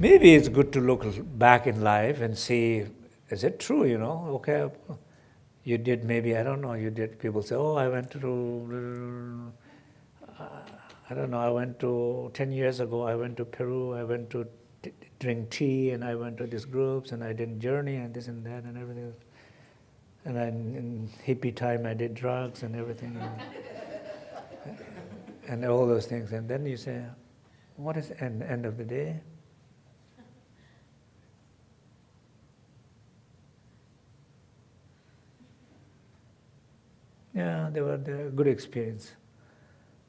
maybe it's good to look back in life and see, is it true, you know? Okay, you did maybe, I don't know, you did, people say, oh, I went to, uh, I don't know, I went to, 10 years ago, I went to Peru, I went to drink tea, and I went to these groups, and I did journey, and this and that, and everything. And I, in hippie time, I did drugs and everything, and, and all those things. And then you say, what is the end, end of the day? Yeah, they were, were good experience.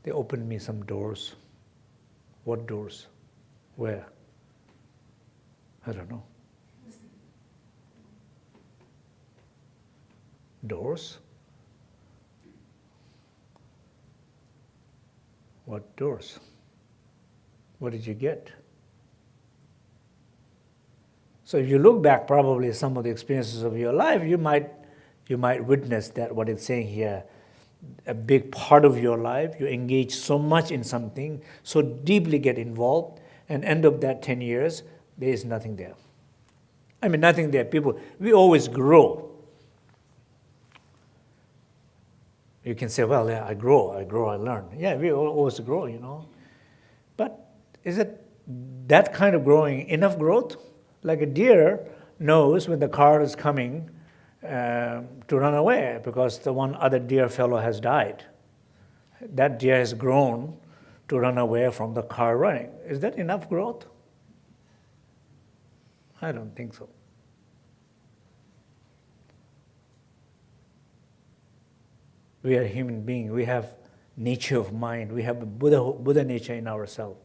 They opened me some doors. What doors? Where? I don't know. Doors? What doors? What did you get? So if you look back probably some of the experiences of your life, you might you might witness that what it's saying here, a big part of your life, you engage so much in something, so deeply get involved, and end of that 10 years, there is nothing there. I mean, nothing there. People, we always grow. You can say, well, yeah, I grow, I grow, I learn. Yeah, we always grow, you know. But is it that kind of growing enough growth? Like a deer knows when the car is coming, um, to run away because the one other deer fellow has died. That deer has grown to run away from the car running. Is that enough growth? I don't think so. We are human beings. We have nature of mind. We have Buddha, Buddha nature in ourselves.